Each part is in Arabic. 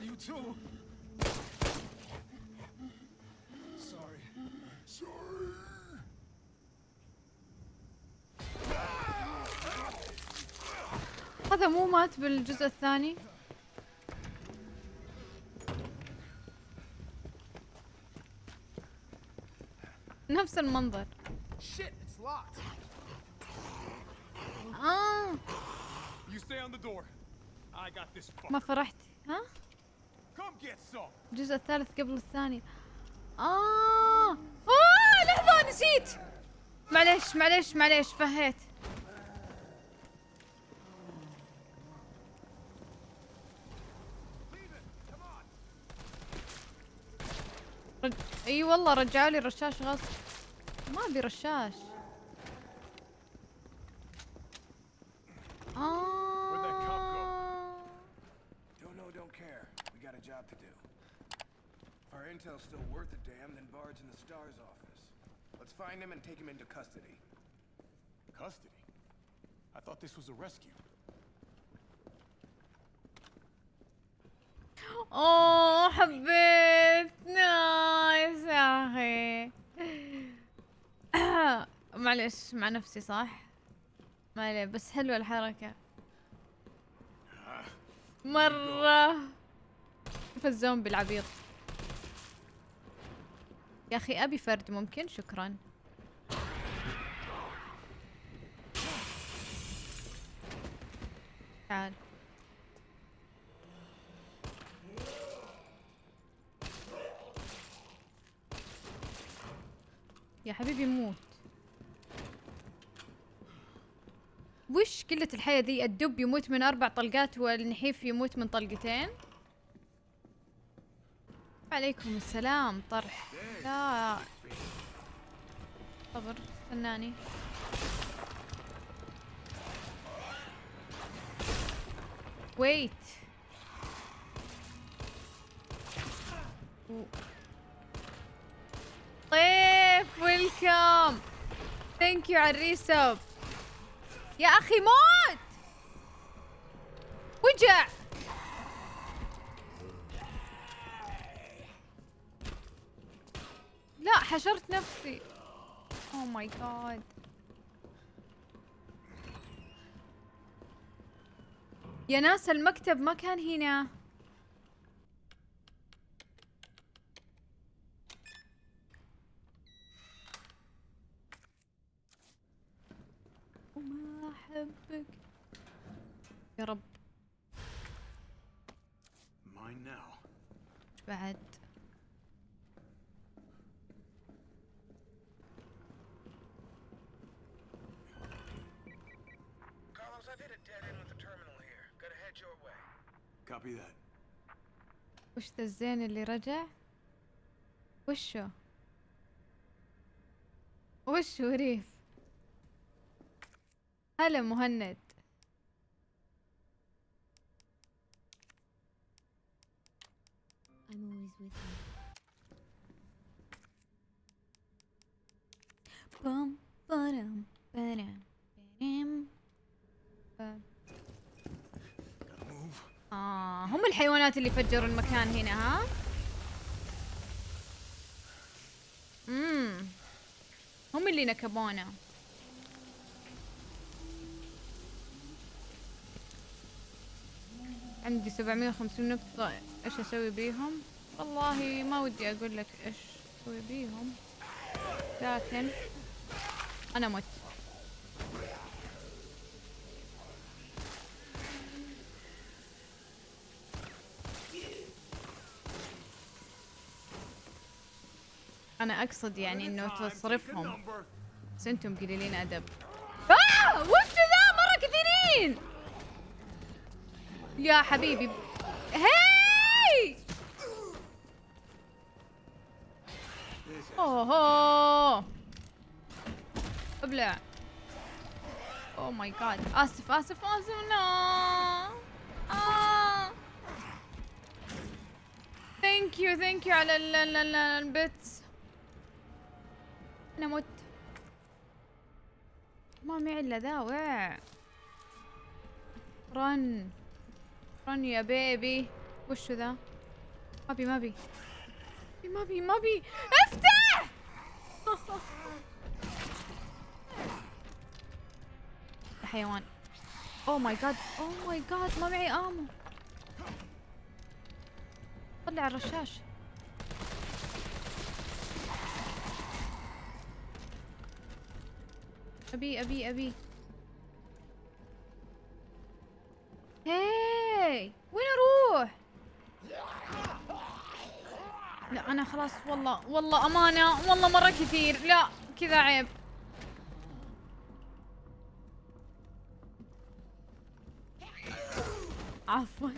shot you too. Sorry. Sorry. هذا مو مات بالجزء الثاني نفس المنظر آه. ما فرحت ها الجزء الثالث قبل الثاني. آه! آه! لحظة نسيت. معليش معليش معليش فهيت. رج... إي والله رجعوا لي الرشاش غصب. ما أبي رشاش. to do. If our intel's still worth a damn, then Bard's in the STAR's office. Let's find him and take him into custody. Custody? I thought this was a rescue. اوه حبيت نايس يا اخي معلش مع نفسي صح ما عليه بس حلوة الحركة مرة شوف الزومبي العبيط. يا أخي أبي فرد ممكن؟ شكرا. تعال. يا حبيبي موت. وش قلة الحياة ذي الدب يموت من أربع طلقات والنحيف يموت من طلقتين؟ عليكم السلام طرح. لا. صبر استناني ويت. طيف ويلكم. thank you على ال respawn يا أخي موت! وجع! حشرت نفسي. oh my God يا ناس المكتب ما كان هنا. وما أحبك. يا رب. بعد. Dead end with the terminal here. Gotta head your way. Copy that. وش ذا الزين اللي رجع وشو وشو ريف هلا مهند I'm always with you. بارام بام. Gotta move. آه هم الحيوانات اللي فجروا المكان هنا ها؟ امم هم اللي نكبونا. عندي 750 نقطة إيش أسوي بيهم؟ والله ما ودي أقول لك إيش أسوي بيهم لكن أنا مت. أنا أقصد يعني إنه تصرفهم. بس أنتم قليلين أدب. آه! وش ذا؟ مرة كثيرين! يا حبيبي. hi! oh أبلع. oh my God آسف آسف آسف no آه. thank you thank you على ال- معي إلا ذا وع run run يا baby. وشو ذا ما بي ما بي ما بي ما بي افتح حيوان. oh my God oh my God ما معي ammo. طلع الرشاش. أبي أبي أبي. هاي وين أروح؟ لا أنا خلاص والله والله أمانة والله مرة كثير. لا كذا عيب. عفوا.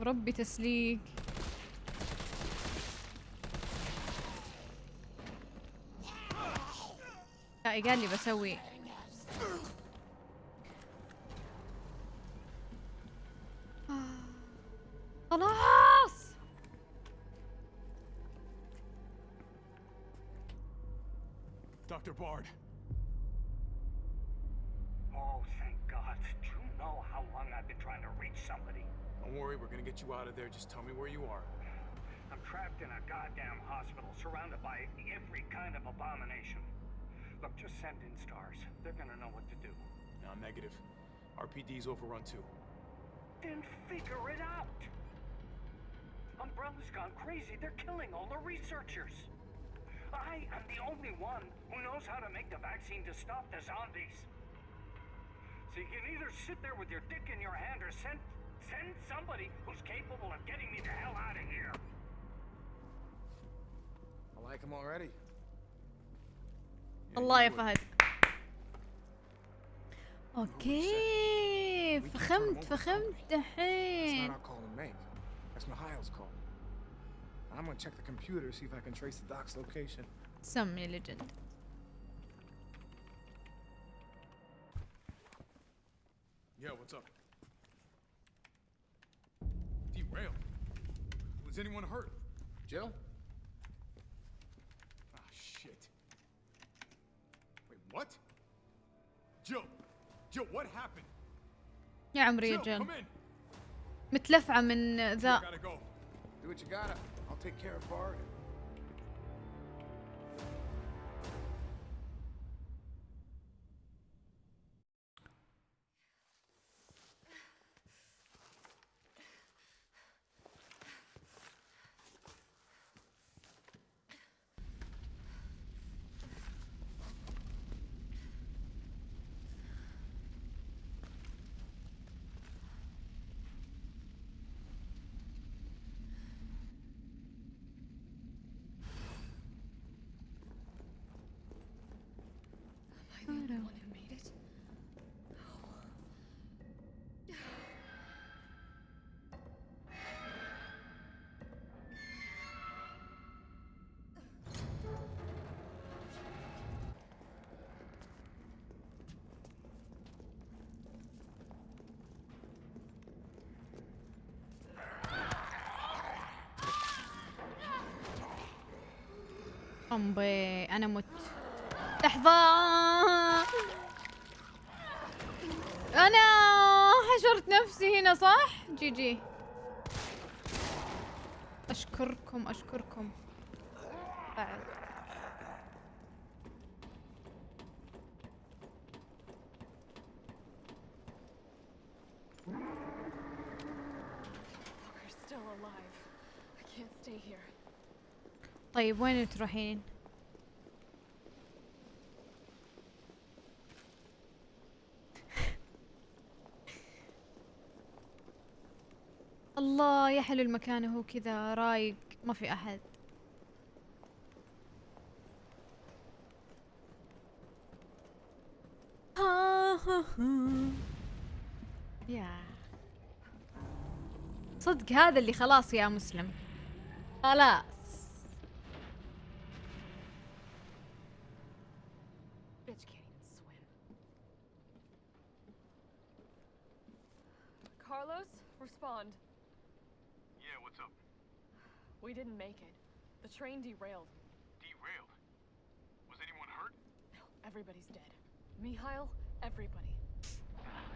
ربي تسليك. لا قال لي بسوي خلاص Dr. Bard. Oh, thank God. Do you know how long I've been trying to reach somebody? Don't worry, we're gonna get you out of there. Just tell me where you are. I'm trapped in a goddamn hospital, surrounded by every kind of abomination. Look, just send in stars. They're gonna know what to do. No, negative. RPD's overrun too. Then figure it out! Umbrella's gone crazy. They're killing all the researchers. I am the only one who knows how to make the vaccine to stop the zombies. So you can either sit there with your dick in your hand or send send somebody who's capable of getting me the hell out of here. I like him already. Yeah, الله you يا would. فهد اوكي فخمت فخمت It's دحين not our call to make. That's Mihail's call. I'm gonna check the computer, see if I can trace the doc's location. سمي ليجند Yeah, what's up? Derailed. Was anyone hurt? Jill? What? Jill! Jill, what happened? يا عمري يا جن! متلفعة من ذا. Do what you gotta. I'll take care of Bard. أمبي أنا مت. لحظة. أنا حشرت نفسي هنا صح؟ جي جي. أشكركم أشكركم. بعد We're still alive. I can't stay here. طيب وين تروحين؟ الله يا حلو المكان هو كذا رايق ما في أحد. يا. صدق هذا اللي خلاص يا مسلم. خلاص. Bitch can't even swim. Carlos, respond. Yeah, what's up? We didn't make it. The train derailed. Derailed. Was anyone hurt? No, everybody's dead. Mikhail, everybody. Ah,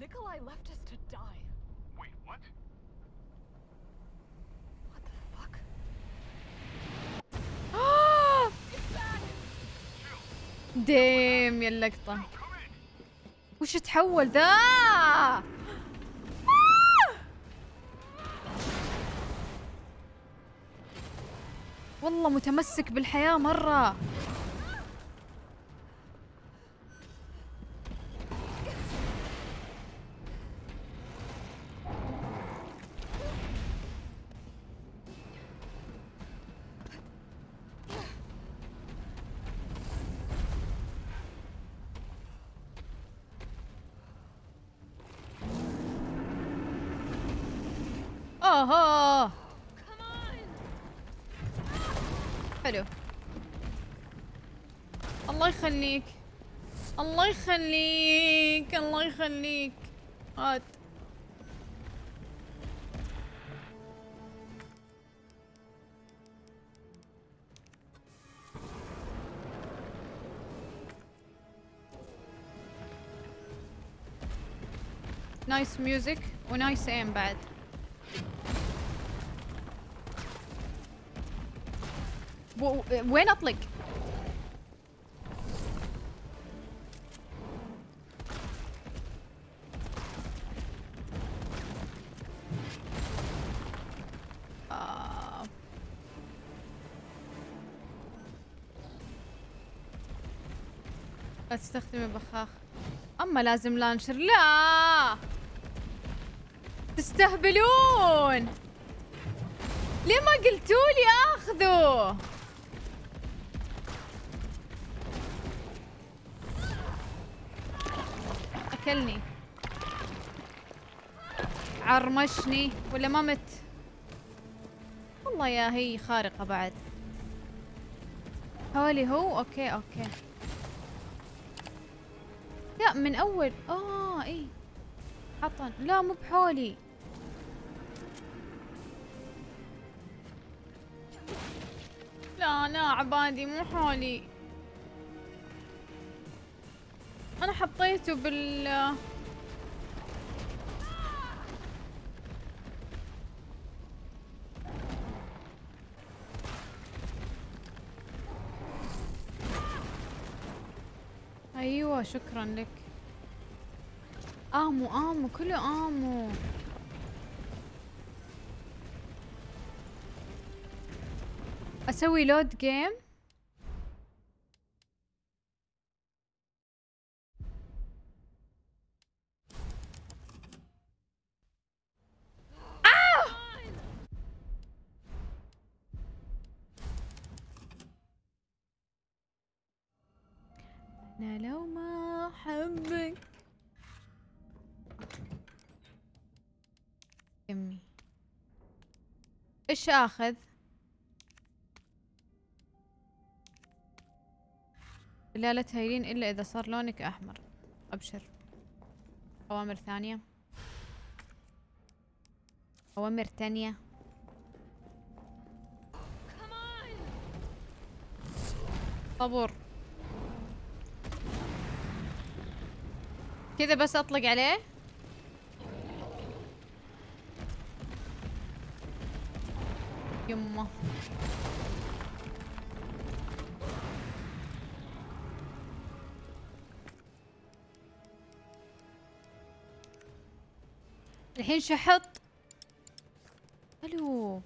Nikolai left us to die. Wait? What ديم يا اللقطة. وش تحول ذا؟ والله متمسك بالحياة مرة. اوه حلو الله يخليك الله يخليك الله يخليك هات نايس ميوزك ونايس ايم بعد وين أطلق؟ آه. لا تستخدمي بخاخ أما لازم لانشر. لا! تستهبلون! ليه ما قلتوا لي آخذه؟ اكلني عرمشني ولا ما مت؟ والله يا هي خارقة بعد. حوالي هو؟ okay okay. لا من أول. آه إي. حطن لا مو بحولي. لا لا عبادي مو حولي. أنا حطيته بال أيوه شكرا لك. آمو آمو كله آمو. أسوي لود جيم أنا لو ما احبك يمي. إيش آخذ؟ لا لا تهيلين إلا إذا صار لونك أحمر. أبشر. أوامر ثانية. أوامر تانية. طابور كذا بس أطلق عليه. يمه الحين شحط ألو.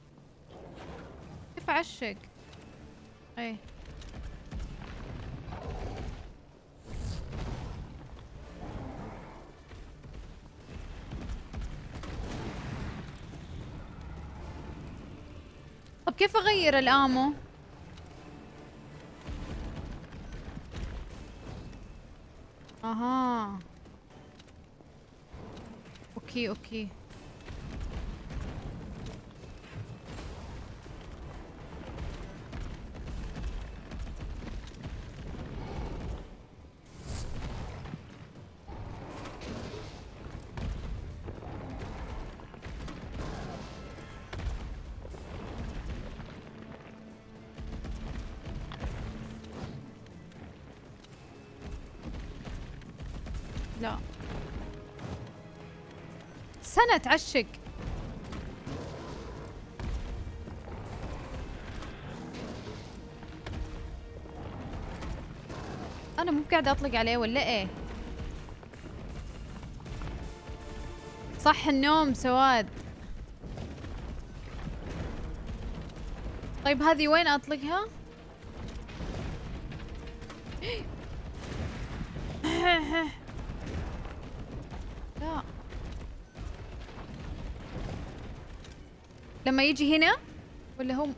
كيف عشق إيه. كيف أغير الآمو؟ أها. أوكي أوكي. سنة تعشق أنا مو قاعدة أطلق عليه ولا إيه؟ صح النوم سواد. طيب هذه وين أطلقها؟ لما يجي هنا ولا you.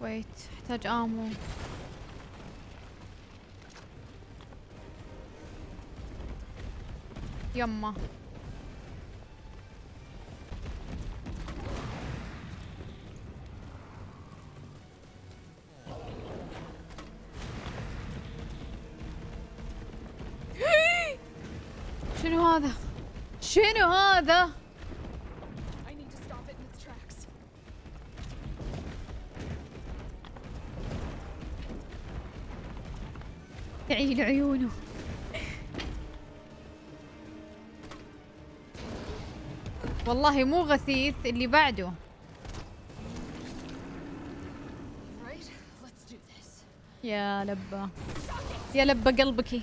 ويت احتاج امو يما. شنو هذا؟ شنو هذا؟ I need والله مو غثيث اللي بعده. يا لبة. يا لبة قلبك.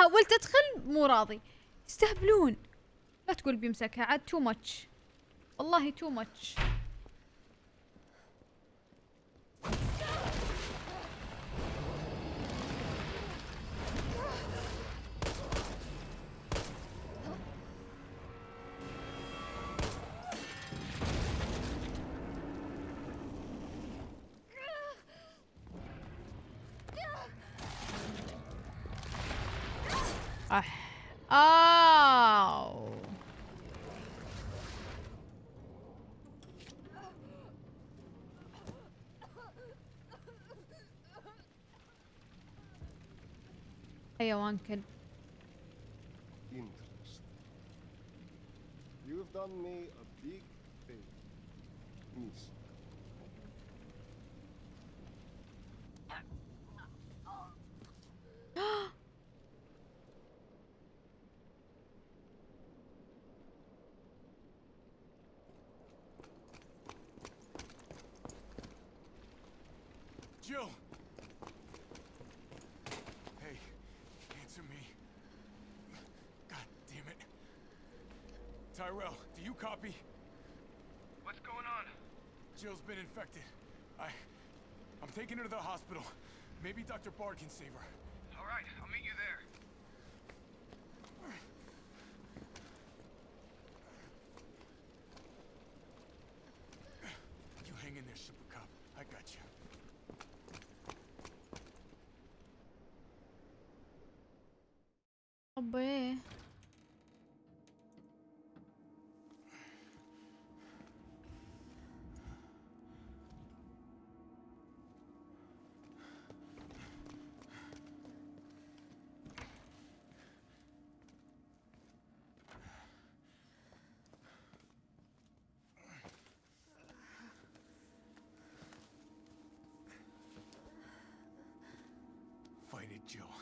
حاولت أدخل؟ مو راضي. يستهبلون. لا تقول بيمسكها عاد too much والله too much you've done me a big favor, Miss. Jill! Tyrell, do you copy? What's going on? Jill's been infected. I... I'm taking her to the hospital. Maybe Dr. Bard can save her. All right, I'll need Jill.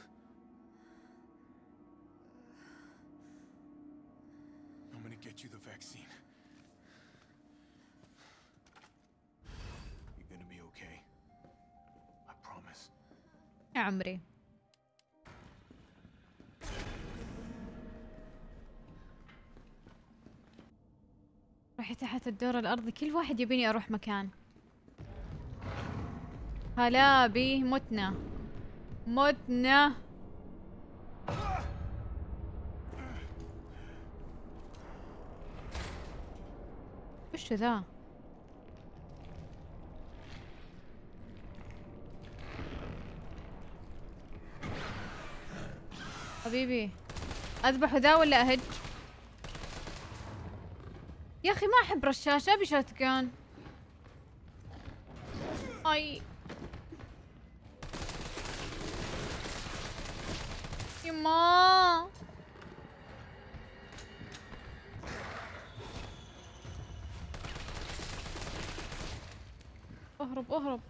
I'm gonna get you the vaccine. You're gonna be okay. I promise. Amri. رحت تحت الدور الأرضي كل واحد يبيني أروح مكان هلا بيه متنا متنا. وش ذا؟ حبيبي أذبح ذا ولا أهج؟ يا أخي ما أحب رشاش أبي شاتجان. أي. اهرب اهرب.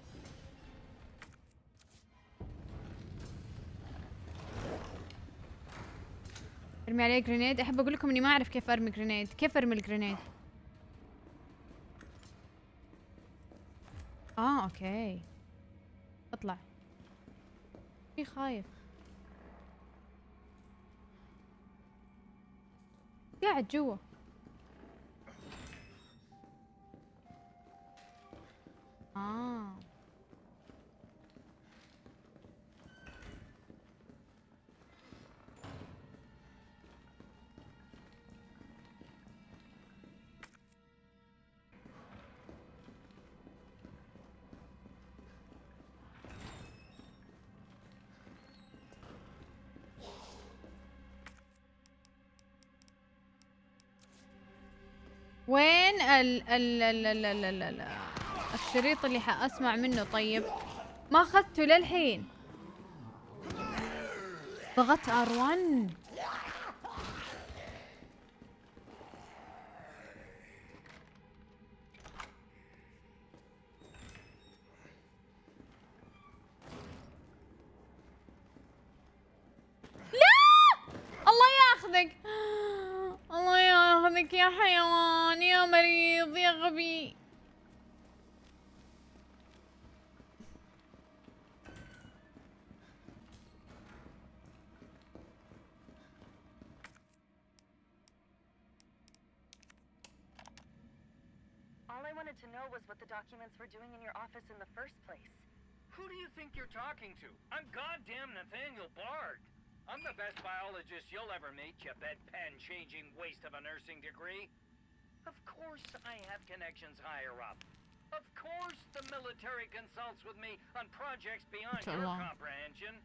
ارمي عليه grenade. احب أقول لكم اني ما اعرف كيف ارمي grenade. كيف ارمي ال grenade؟ آه أوكي. اطلع. في خايف. قاعد جوا. ال ال ال ال ال ال ال الشريط اللي حأسمع منه. طيب ما أخذته للحين؟ ضغطت R1 what the documents were doing in your office in the first place. Who do you think you're talking to? I'm goddamn Nathaniel Bard. I'm the best biologist you'll ever meet, you bedpan-changing waste of a nursing degree. Of course I have connections higher up. Of course the military consults with me on projects beyond your Inshallah. comprehension.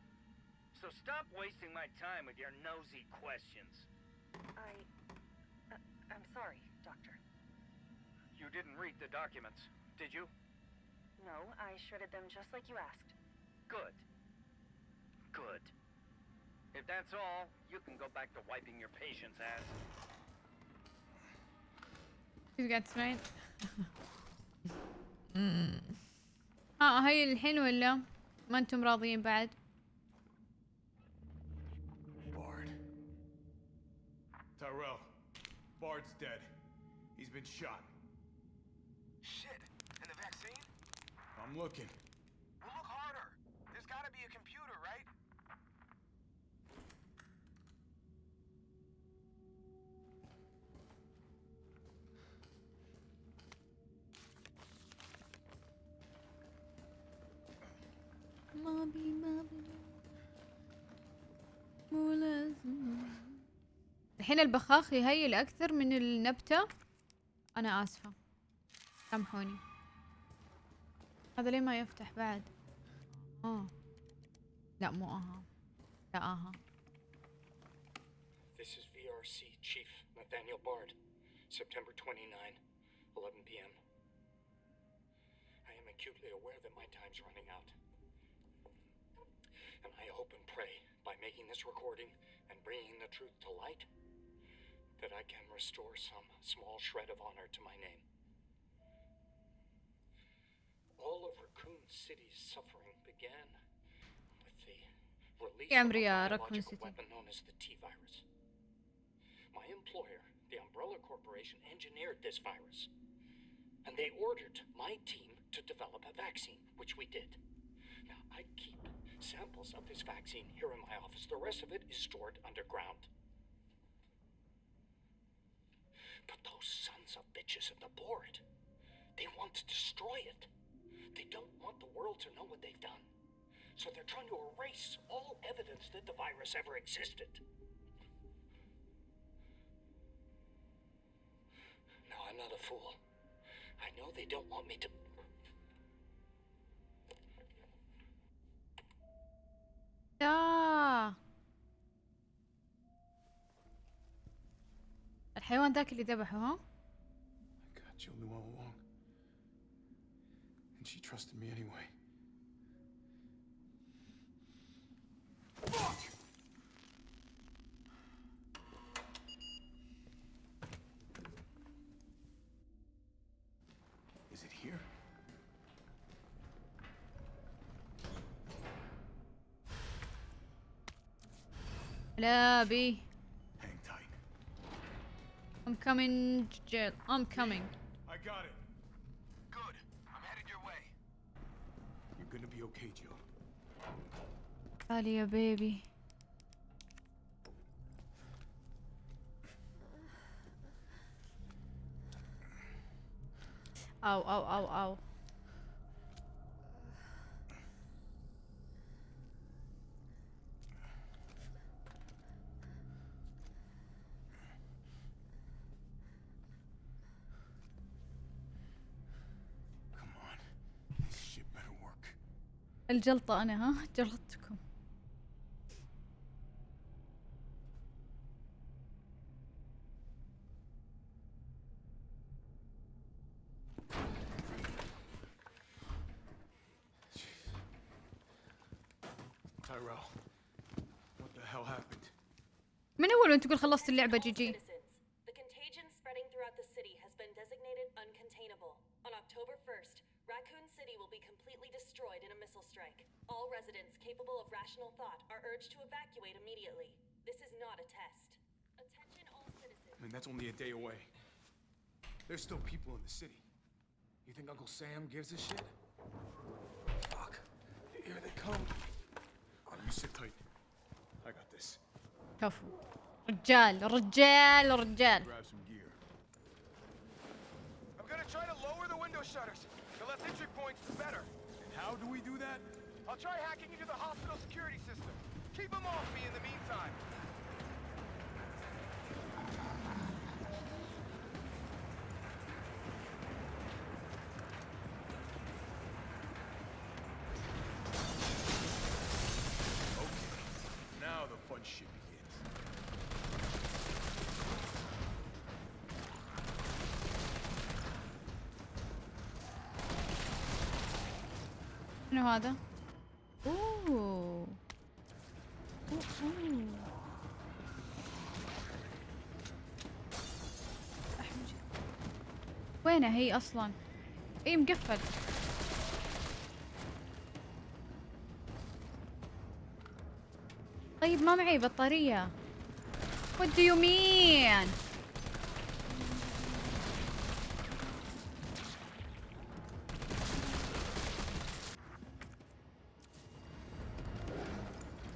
So stop wasting my time with your nosy questions. I. Uh, I'm sorry, Doctor. You didn't read the documents, did you? No, I shredded them just like you asked. Good. Good. If that's all, you can go back to wiping your patient's ass. شو قاعد تسمعين؟ ها هاي الحين ولا ما انتم راضيين بعد؟ Bard. Tyrell. Bard's dead. He's been shot. I'm looking. Well, look harder. There's gotta be a computer, right? ما بي ما بي مو لازم الحين البخاخ يهيل أكثر من النبتة أنا آسفة سامحوني هذا ليه ما يفتح بعد آه لا مو آها لا آها This is VRC Chief Nathaniel Bard, September 29, 11 p.m. I am acutely aware that my time's running out. And I hope and pray by making this recording and bringing the truth to light that I can restore some small shred of honor to my name. All of Raccoon City's suffering began with the release yeah, of a biological weapon known as the T-virus. My employer, the Umbrella Corporation, engineered this virus. And they ordered my team to develop a vaccine, which we did. Now, I keep samples of this vaccine here in my office. The rest of it is stored underground. But those sons of bitches at the board, they want to destroy it. They don't want the world to know what they've done. So they're trying to erase all evidence that the virus ever existed. No, I'm not a fool. I know they don't want me to. لا الحيوان ذاك اللي ذبحه ها she trusted me anyway. Fuck! Is it here? Hello, B. Hang tight. I'm coming, Jill. I'm coming. I got it. Gonna be okay, Jill. تعالي يا بيبي أو أو أو أو Come on. This shit better work. الجلطة أنا ها؟ جلطتكم? من أول وأنت تقول خلصت اللعبة جي جي؟ be completely destroyed in a missile strike. All residents capable of rational thought are urged to evacuate immediately. This is not a test. Attention all citizens. I mean, that's only a day away. There's still people in the city. You think Uncle Sam gives a shit? Fuck. Here they come. Oh, you sit tight. I got this. كفو رجال رجال رجال Grab some gear. I'm gonna try to lower the window shutters. The less entry points, the better. And how do we do that? I'll try hacking into the hospital security system. Keep them off me in the meantime. شنو هذا؟ أوه. أحمد. وينها هي أصلا؟ اي مقفل طيب ما معي بطارية What do you mean؟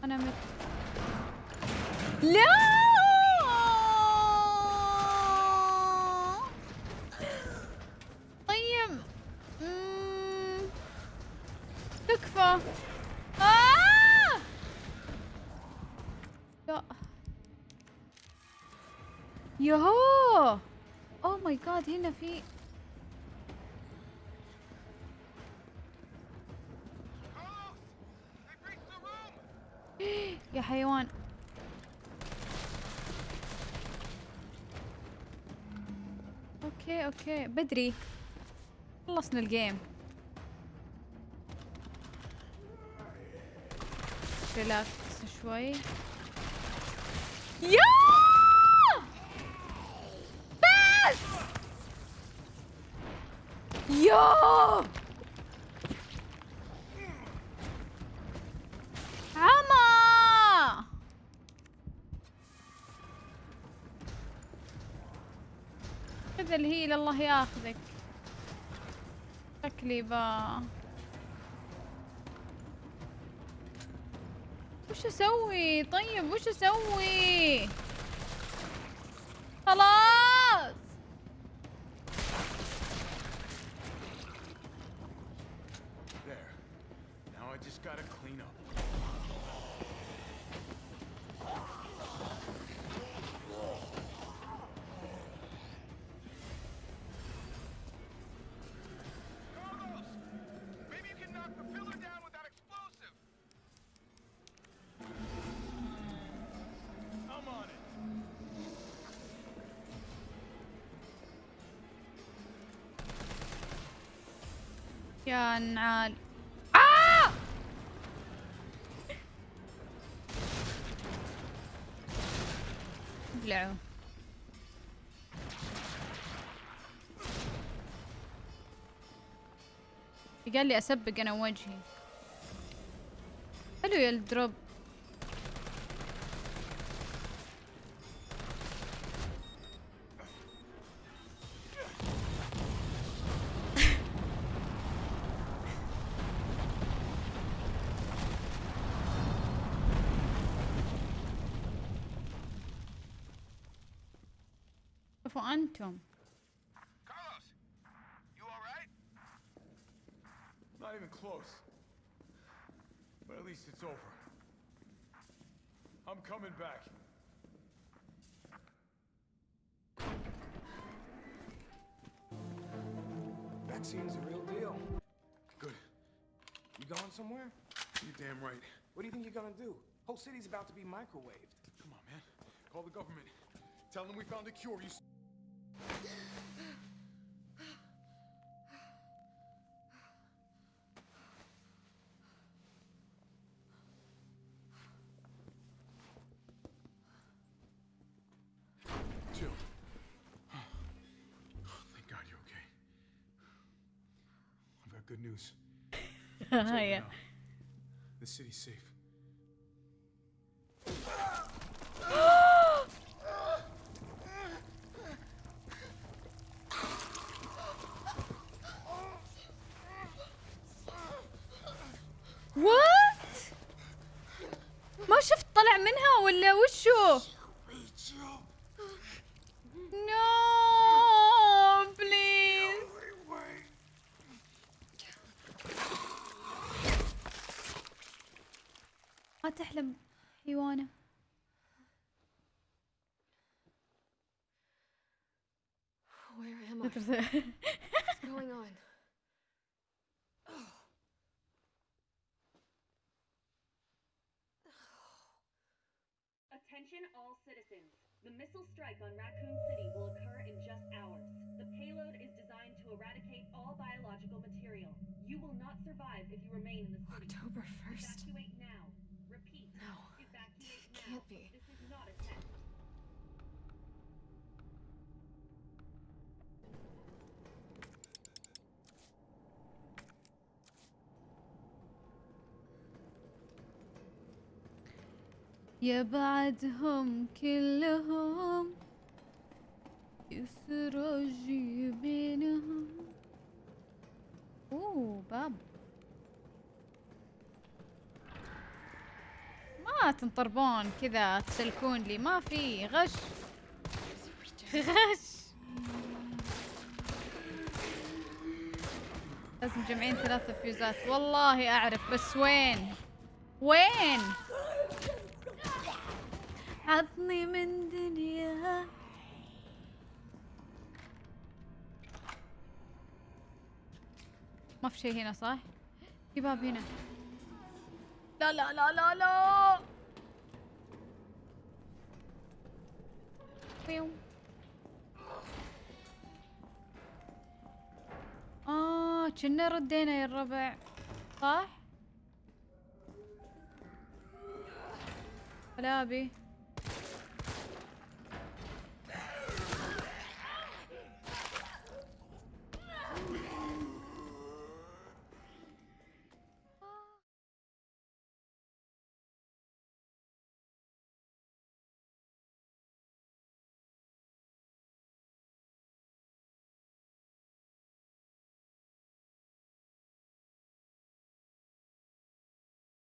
أنا مت لا طيب مم. تكفى آه! لا يهو اوه ماي جاد هنا في Carlos! They breached the room! يا حيوان أوكي بدري. خلصنا الجيم ريلاكس شوي. يا! بس! يا! كذا اللي هي لله ياخذك. شكلي با. وش أسوي؟ طيب وش أسوي؟ خلاص! يا نعال. آه! ابلعوا. قال لي أسبق أنا وجهي. حلو يا الدروب. I'm coming back. Vaccine's a real deal. Good. You going somewhere? You're damn right. What do you think you're gonna do? Whole city's about to be microwaved. Come on, man. Call the government. Tell them we found a cure. You. good news. yeah. The city's safe. تحلم حيوانه Where am I? What's going on? Attention all citizens. The missile strike on Raccoon City will occur in just hours. The payload is designed to eradicate all biological material. You will not survive if you remain in the city. October 1st? Evacuate now. Repeat. No. يا بعدهم كلهم يسرج بينهم أوه باب. ما تنطربون كذا تسلكون لي. ما في. غش. غش. لازم مجمعين ثلاثة فيوزات. والله أعرف بس وين؟ وين؟ عطني من دنيا. ما في شيء هنا صح؟ في باب هنا. لا لا لا لا لا بيو. آه كنا ردينا يا الربع صح؟ ولا أبي